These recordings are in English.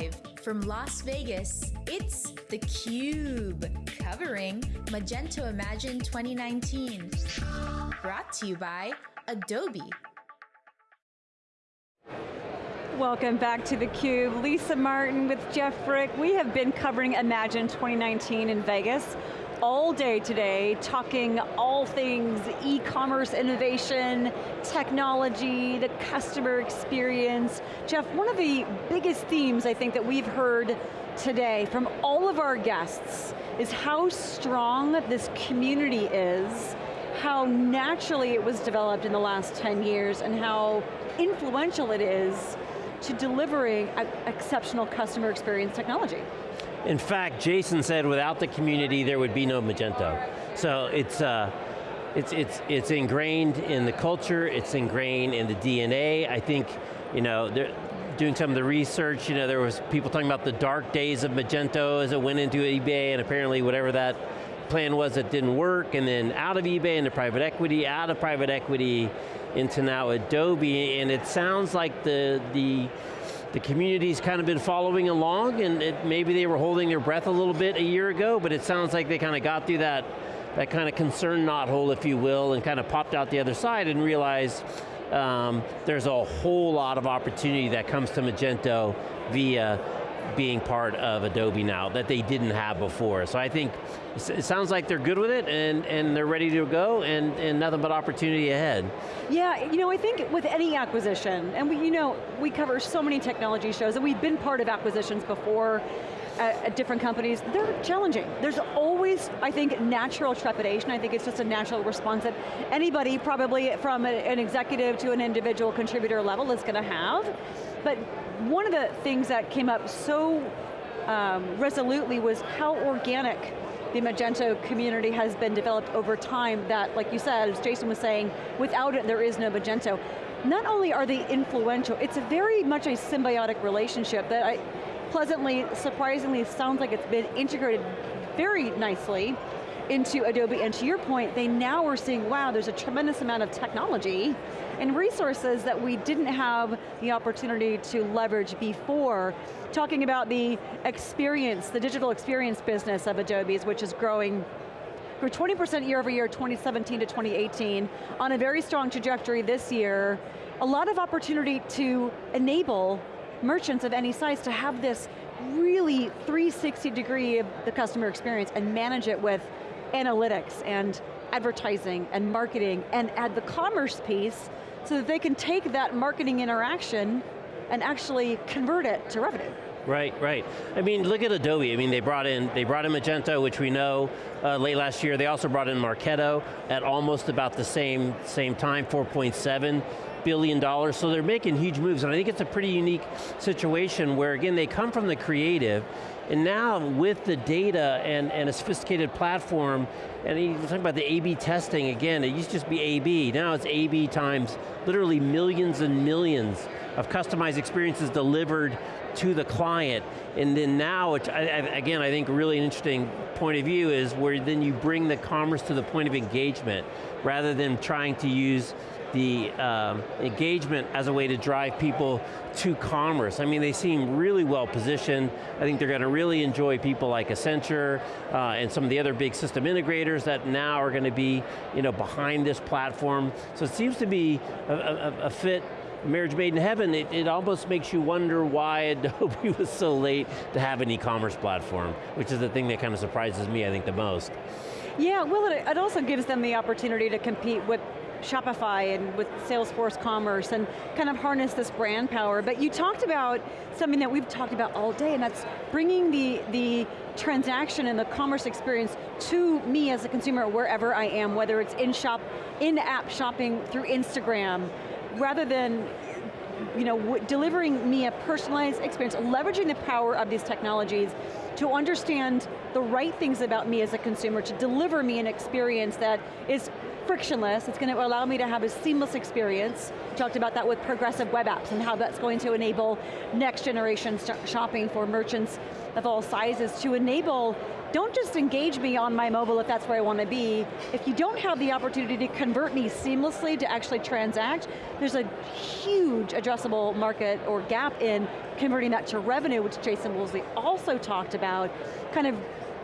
Live from Las Vegas, it's theCUBE, covering Magento Imagine 2019. Brought to you by Adobe. Welcome back to theCUBE. Lisa Martin with Jeff Frick. We have been covering Imagine 2019 in Vegas all day today, talking all things e-commerce innovation, technology, the customer experience. Jeff, one of the biggest themes I think that we've heard today from all of our guests is how strong this community is, how naturally it was developed in the last 10 years, and how influential it is to delivering exceptional customer experience technology. In fact, Jason said without the community, there would be no Magento. So it's, uh, it's, it's, it's ingrained in the culture, it's ingrained in the DNA. I think, you know, doing some of the research, you know, there was people talking about the dark days of Magento as it went into eBay and apparently whatever that plan was it didn't work and then out of eBay into private equity, out of private equity into now Adobe and it sounds like the, the the community's kind of been following along and it, maybe they were holding their breath a little bit a year ago, but it sounds like they kind of got through that, that kind of concern knothole, if you will, and kind of popped out the other side and realized um, there's a whole lot of opportunity that comes to Magento via being part of Adobe now that they didn't have before. So I think it sounds like they're good with it and, and they're ready to go and, and nothing but opportunity ahead. Yeah, you know, I think with any acquisition, and we, you know, we cover so many technology shows and we've been part of acquisitions before, at, different companies, they're challenging. There's always, I think, natural trepidation. I think it's just a natural response that anybody, probably from an executive to an individual contributor level is going to have. But one of the things that came up so um, resolutely was how organic the Magento community has been developed over time that, like you said, as Jason was saying, without it there is no Magento. Not only are they influential, it's a very much a symbiotic relationship that I, pleasantly, surprisingly sounds like it's been integrated very nicely into Adobe, and to your point, they now are seeing, wow, there's a tremendous amount of technology and resources that we didn't have the opportunity to leverage before. Talking about the experience, the digital experience business of Adobe's, which is growing grew 20% year over year, 2017 to 2018, on a very strong trajectory this year. A lot of opportunity to enable merchants of any size to have this really 360 degree of the customer experience and manage it with analytics and advertising and marketing and add the commerce piece so that they can take that marketing interaction and actually convert it to revenue. Right, right. I mean, look at Adobe. I mean, they brought in they brought in Magento, which we know uh, late last year. They also brought in Marketo at almost about the same same time, 4.7 billion dollars. So they're making huge moves, and I think it's a pretty unique situation where again they come from the creative, and now with the data and, and a sophisticated platform, and you talk about the A-B testing again, it used to just be A-B, now it's A-B times literally millions and millions of customized experiences delivered to the client. And then now, which I, again, I think really an interesting point of view is where then you bring the commerce to the point of engagement rather than trying to use the um, engagement as a way to drive people to commerce. I mean, they seem really well positioned. I think they're going to really enjoy people like Accenture uh, and some of the other big system integrators that now are going to be you know, behind this platform. So it seems to be a, a, a fit marriage made in heaven, it, it, almost makes you wonder why Adobe was so late to have an e-commerce platform, which is the thing that kind of surprises me, I think, the most. Yeah, well, it, it also gives them the opportunity to compete with Shopify and with Salesforce Commerce and kind of harness this brand power. But you talked about something that we've talked about all day and that's bringing the, the transaction and the commerce experience to me as a consumer wherever I am, whether it's in shop, in-app shopping through Instagram, rather than you know, delivering me a personalized experience, leveraging the power of these technologies to understand the right things about me as a consumer, to deliver me an experience that is frictionless, it's going to allow me to have a seamless experience. We talked about that with progressive web apps and how that's going to enable next generation shopping for merchants of all sizes to enable don't just engage me on my mobile if that's where I want to be. If you don't have the opportunity to convert me seamlessly to actually transact, there's a huge addressable market or gap in converting that to revenue, which Jason Woolley also talked about, kind of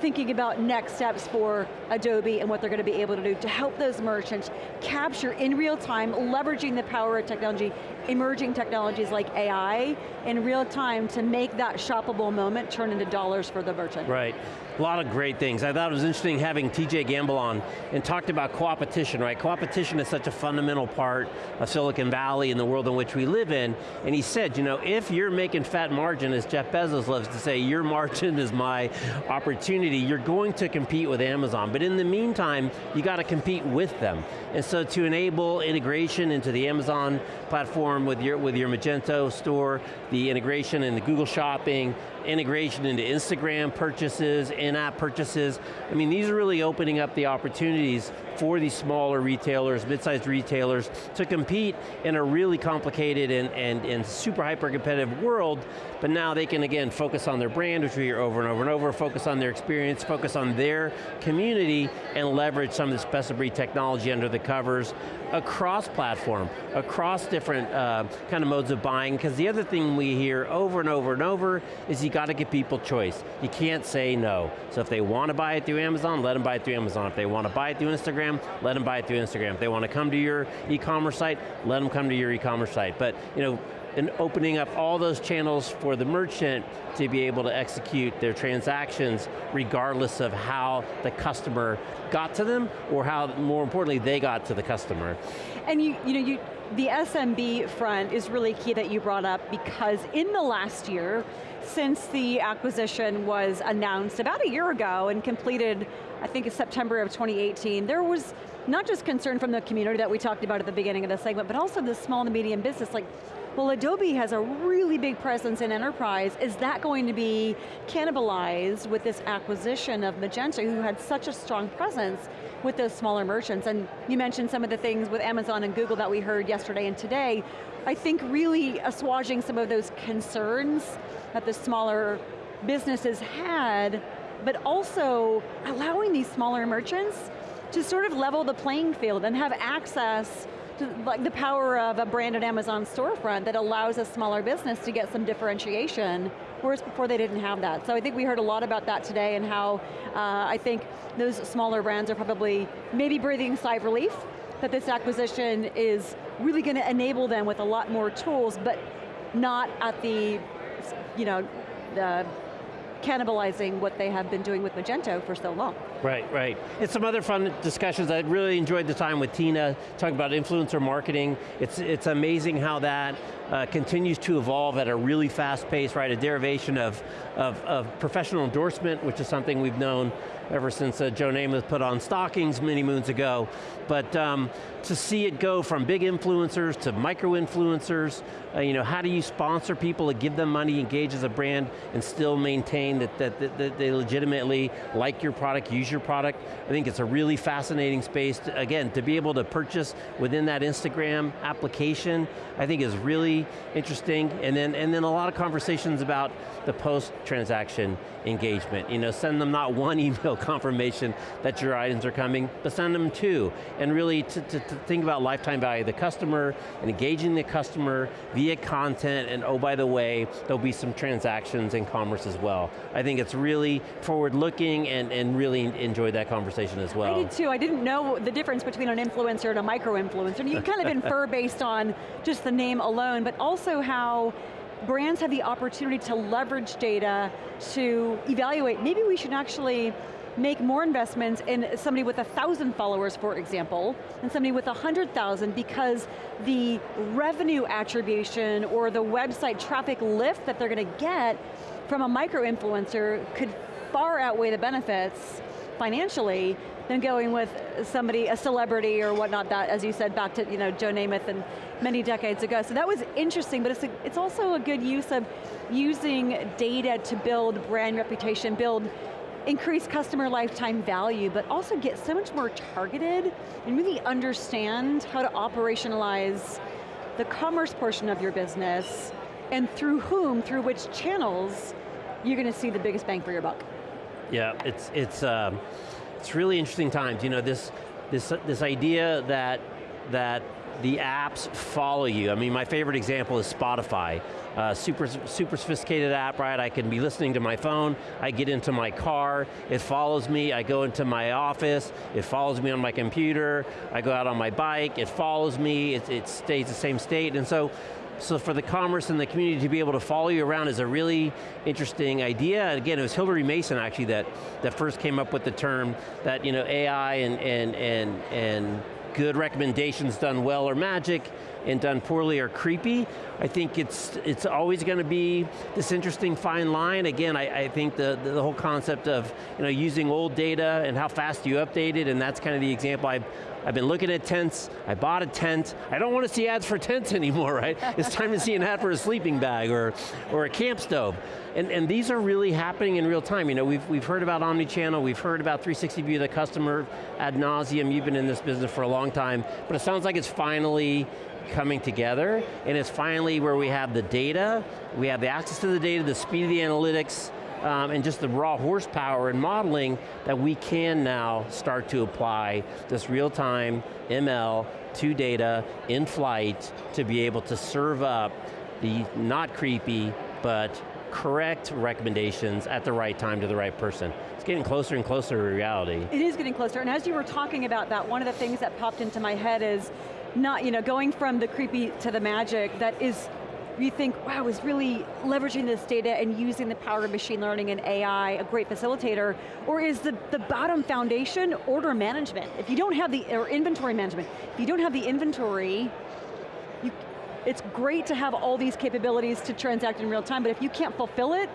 thinking about next steps for Adobe and what they're going to be able to do to help those merchants capture in real time, leveraging the power of technology, emerging technologies like AI in real time to make that shoppable moment turn into dollars for the merchant. Right. A lot of great things. I thought it was interesting having TJ Gamble on and talked about co-opetition, right? Co-opetition is such a fundamental part of Silicon Valley and the world in which we live in. And he said, you know, if you're making fat margin, as Jeff Bezos loves to say, your margin is my opportunity, you're going to compete with Amazon. But in the meantime, you got to compete with them. And so to enable integration into the Amazon platform with your, with your Magento store, the integration in the Google Shopping, integration into Instagram purchases, in-app purchases. I mean, these are really opening up the opportunities for these smaller retailers, mid-sized retailers, to compete in a really complicated and, and, and super hyper competitive world, but now they can, again, focus on their brand, which we hear over and over and over, focus on their experience, focus on their community, and leverage some of this best of breed technology under the covers across platform, across different uh, Uh, kind of modes of buying, because the other thing we hear over and over and over is you got to give people choice. You can't say no. So if they want to buy it through Amazon, let them buy it through Amazon. If they want to buy it through Instagram, let them buy it through Instagram. If they want to come to your e-commerce site, let them come to your e-commerce site. But you know, and opening up all those channels for the merchant to be able to execute their transactions regardless of how the customer got to them or how, more importantly, they got to the customer. And you, you know, you, the SMB front is really key that you brought up because in the last year, since the acquisition was announced about a year ago and completed, I think it's September of 2018, there was not just concern from the community that we talked about at the beginning of the segment, but also the small and medium business, like well, Adobe has a really big presence in enterprise. Is that going to be cannibalized with this acquisition of Magento, who had such a strong presence with those smaller merchants? And you mentioned some of the things with Amazon and Google that we heard yesterday and today. I think really assuaging some of those concerns that the smaller businesses had, but also allowing these smaller merchants to sort of level the playing field and have access like the power of a branded Amazon storefront that allows a smaller business to get some differentiation, whereas before they didn't have that. So I think we heard a lot about that today and how uh, I think those smaller brands are probably maybe breathing a sigh of relief that this acquisition is really going to enable them with a lot more tools, but not at the, you know, the cannibalizing what they have been doing with Magento for so long. Right, right. And some other fun discussions. I really enjoyed the time with Tina, talking about influencer marketing. It's, it's amazing how that uh, continues to evolve at a really fast pace, right? A derivation of, of, of professional endorsement, which is something we've known ever since uh, Joe Namath put on stockings many moons ago. But um, to see it go from big influencers to micro influencers, uh, you know, how do you sponsor people to give them money, engage as a brand, and still maintain that, that, that, that they legitimately like your product, use your product? I think it's a really fascinating space, to, again, to be able to purchase within that Instagram application, I think is really interesting. And then, and then a lot of conversations about the post-transaction engagement. You know, send them not one email confirmation that your items are coming, but send them two. And really to, to, to think about lifetime value of the customer and engaging the customer via content, and oh, by the way, there'll be some transactions in commerce as well. I think it's really forward-looking and, and really enjoyed that conversation as well. I did too, I didn't know the difference between an influencer and a micro-influencer. You kind of infer based on just the name alone, but also how brands have the opportunity to leverage data to evaluate, maybe we should actually make more investments in somebody with a thousand followers, for example, than somebody with a hundred thousand because the revenue attribution or the website traffic lift that they're going to get from a micro-influencer could far outweigh the benefits financially than going with somebody, a celebrity or whatnot, that, as you said, back to you know, Joe Namath and many decades ago. So that was interesting, but it's, a, it's also a good use of using data to build brand reputation, build increase customer lifetime value, but also get so much more targeted and really understand how to operationalize the commerce portion of your business and through whom, through which channels, you're going to see the biggest bang for your buck. Yeah, it's, it's, um, it's really interesting times. You know, this, this, this idea that, that the apps follow you. I mean, my favorite example is Spotify. Uh, super, super sophisticated app, right? I can be listening to my phone, I get into my car, it follows me, I go into my office, it follows me on my computer, I go out on my bike, it follows me, it, it stays the same state, and so so for the commerce and the community to be able to follow you around is a really interesting idea. And again, it was Hilary Mason actually that, that first came up with the term that you know, AI and, and, and, and good recommendations done well are magic, and done poorly are creepy. I think it's, it's always going to be this interesting fine line. Again, I, I think the, the, whole concept of you know, using old data and how fast you update it, and that's kind of the example I've, I've been looking at tents, I bought a tent, I don't want to see ads for tents anymore, right? it's time to see an ad for a sleeping bag or, or a camp stove. And, and these are really happening in real time. You know, we've, we've heard about omni-channel, we've heard about 360 view of the customer ad nauseum, you've been in this business for a long time, but it sounds like it's finally coming together, and it's finally where we have the data, we have the access to the data, the speed of the analytics, um, and just the raw horsepower and modeling that we can now start to apply this real-time ML to data in flight to be able to serve up the not creepy, but correct recommendations at the right time to the right person. It's getting closer and closer to reality. It is getting closer, and as you were talking about that, one of the things that popped into my head is not, you know, going from the creepy to the magic that is you think, wow, is really leveraging this data and using the power of machine learning and AI a great facilitator, or is the, the bottom foundation order management? If you don't have the, or inventory management, if you don't have the inventory, you, it's great to have all these capabilities to transact in real time, but if you can't fulfill it,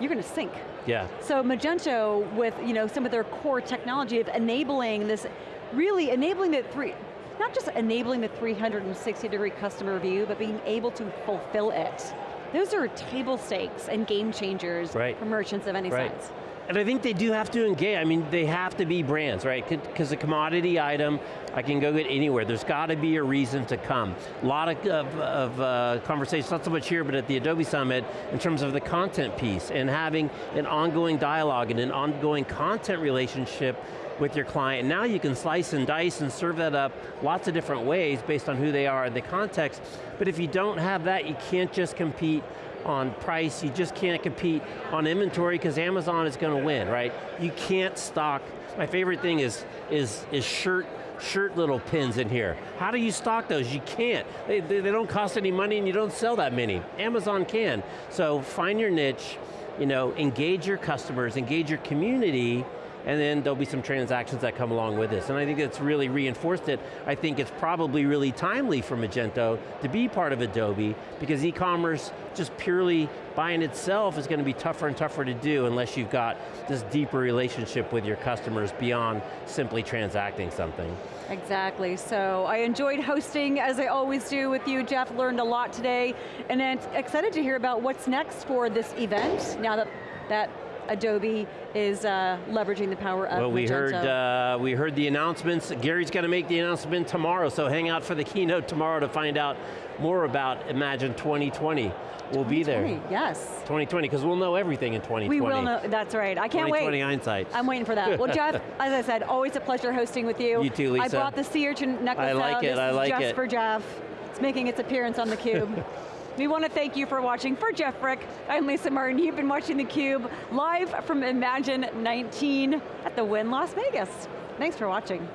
you're going to sink. Yeah. So Magento, with you know, some of their core technology of enabling this, really enabling the three, not just enabling the 360 degree customer view, but being able to fulfill it. Those are table stakes and game changers right. for merchants of any right. size. And I think they do have to engage, I mean, they have to be brands, right? Because a commodity item, I can go get anywhere. There's got to be a reason to come. A lot of, of, of uh, conversations, not so much here, but at the Adobe Summit, in terms of the content piece, and having an ongoing dialogue and an ongoing content relationship with your client. Now you can slice and dice and serve that up lots of different ways based on who they are and the context, but if you don't have that, you can't just compete on price, you just can't compete on inventory because Amazon is going to win, right? You can't stock, my favorite thing is, is, is shirt shirt little pins in here. How do you stock those? You can't. They, they, they, don't cost any money and you don't sell that many. Amazon can. So find your niche, you know, engage your customers, engage your community, and then there'll be some transactions that come along with this. And I think it's really reinforced it. I think it's probably really timely for Magento to be part of Adobe because e-commerce just purely buying itself is going to be tougher and tougher to do unless you've got this deeper relationship with your customers beyond simply transacting something. Exactly, so I enjoyed hosting as I always do with you, Jeff, learned a lot today, and then excited to hear about what's next for this event, now that, that Adobe is uh, leveraging the power of Well, we Magento. heard, uh, we heard the announcements. Gary's going to make the announcement tomorrow, so hang out for the keynote tomorrow to find out more about Imagine 2020. We'll be there. Yes. 2020, because we'll know everything in 2020. We will know, that's right. I can't 2020 wait. hindsight. I'm waiting for that. Well, Jeff, as I said, always a pleasure hosting with you. You too, Lisa. I brought the sea urchin necklace I like out. it, This I is like just it. for Jeff. It's making its appearance on theCUBE. We want to thank you for watching. For Jeff Frick, I'm Lisa Martin. You've been watching theCUBE, live from Imagine 19 at the Wynn Las Vegas. Thanks for watching.